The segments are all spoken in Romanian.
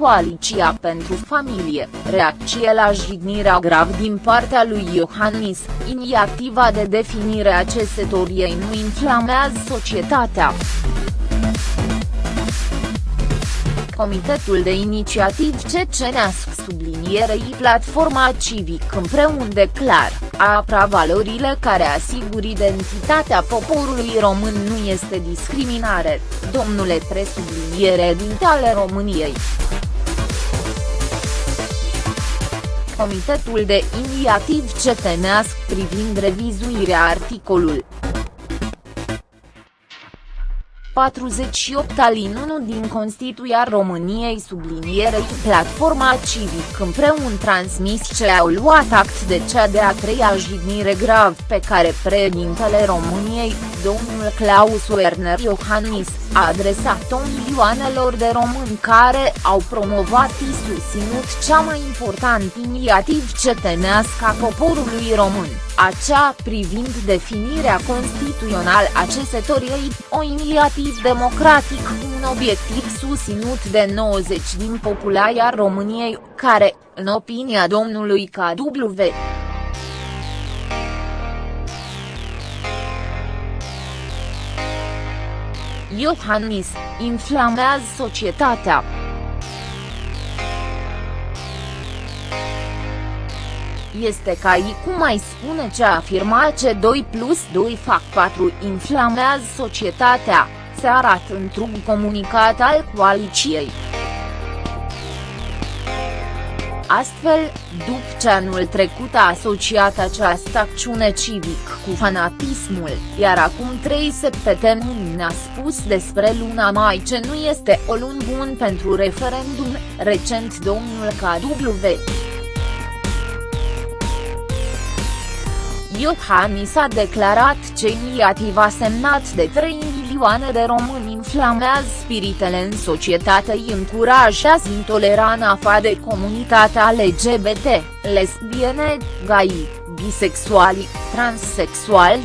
Coaliția pentru Familie, reacție la jignirea grav din partea lui Iohannis, inițiativa de definire a cesetoriei nu inflamează societatea. Comitetul de Inițiativ Ceceneasc sublinierei Platforma Civic împreună declar, apra valorile care asigur identitatea poporului român nu este discriminare, domnule presubliniere din ale României. Comitetul de Inițiativ Ceteneasc privind revizuirea articolul 48 alin 1 din Constituția României sublinierei Platforma Civic. Împreună transmis ce au luat act de cea de-a treia jignire grav pe care președintele României, domnul Claus Werner Iohannis, a adresat-o milioanelor de români care au promovat și susținut cea mai importantă inițiativ cetenească a poporului român, acea privind definirea constituțională a cesetoriei, o inițiativ democratic cu un obiectiv susținut de 90 din populația României, care, în opinia domnului KW, Iohannis, inflamează societatea. Este ca i cum mai spune ce afirma ce 2 plus 2 fac 4 inflamează societatea, se arată într-un comunicat al coaliției. Astfel, după ce anul trecut a asociat această acțiune civic cu fanatismul, iar acum trei săptămâni ne-a spus despre luna mai ce nu este o lună bun pentru referendum, recent domnul KW. Iohannis a declarat ce inițiativa semnat de 3 milioane de români inflamează spiritele în societate îi încurajează intoleranța fa de comunitatea LGBT, lesbiene, gay, bisexuali, transexuali.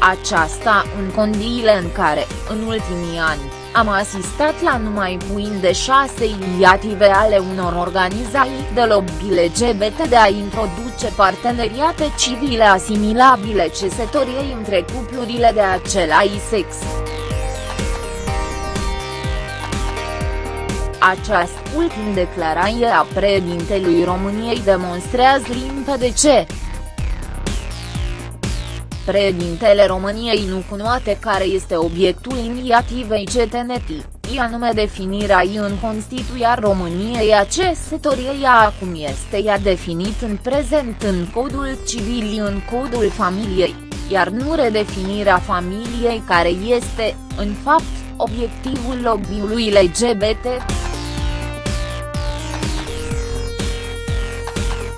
Aceasta în condiile în care, în ultimii ani, am asistat la numai puin de șase inițiative ale unor organizații de lobby LGBT de a introduce parteneriate civile asimilabile cesetoriei între cuplurile de același sex. Această ultim declarație a președintelui României demonstrează limpede ce, Președintele României nu cunoate care este obiectul inițiativei CTNT, i anume definirea ei în Constituția României a cesătoriei acum este ea definit în prezent în Codul Civil în Codul Familiei, iar nu redefinirea familiei care este, în fapt, obiectivul lobby-ului LGBT.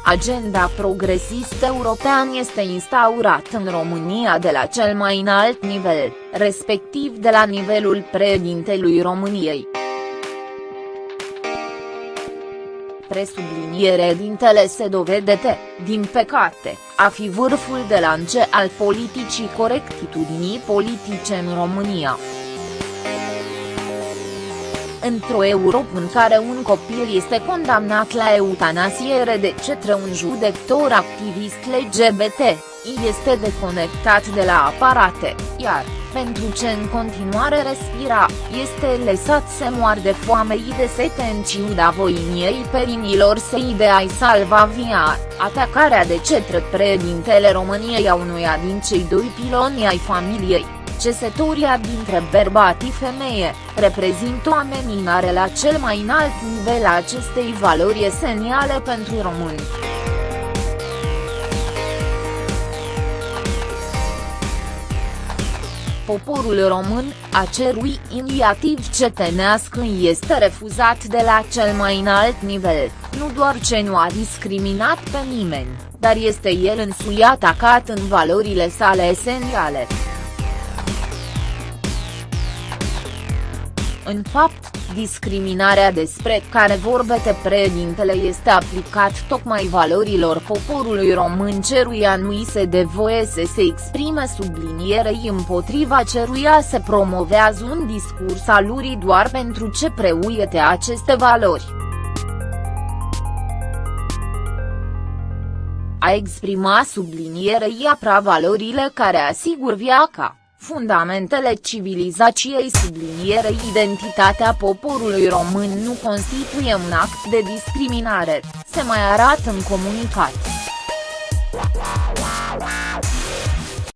Agenda progresistă european este instaurat în România de la cel mai înalt nivel, respectiv de la nivelul președintelui României. Presubliniere dintele se dovede, din păcate, a fi vârful de lance al politicii corectitudinii politice în România într-o Europa în care un copil este condamnat la eutanasiere de către un judecător activist LGBT, este deconectat de la aparate, iar, pentru ce în continuare respira, este lăsat să moar de foame și de sete în ciuda voiniei perinilor săi de a-i salva via, atacarea de către președintele României a unuia din cei doi piloni ai familiei cesătoria dintre bărbat și femeie, reprezintă o ameninare la cel mai înalt nivel a acestei valori esențiale pentru români. Poporul român, a cerui inițiativ cetenească este refuzat de la cel mai înalt nivel, nu doar ce nu a discriminat pe nimeni, dar este el însuși atacat în valorile sale esențiale. În fapt, Discriminarea despre care vorbete președintele este aplicat tocmai valorilor poporului român ceruia nu se de voie să se exprime sublinierei împotriva ceruia se promovează un discurs alurii doar pentru ce preuiete aceste valori. A exprima sublinierei apra valorile care asigur viața Fundamentele civilizației sublinierei identitatea poporului român nu constituie un act de discriminare, se mai arată în comunicat.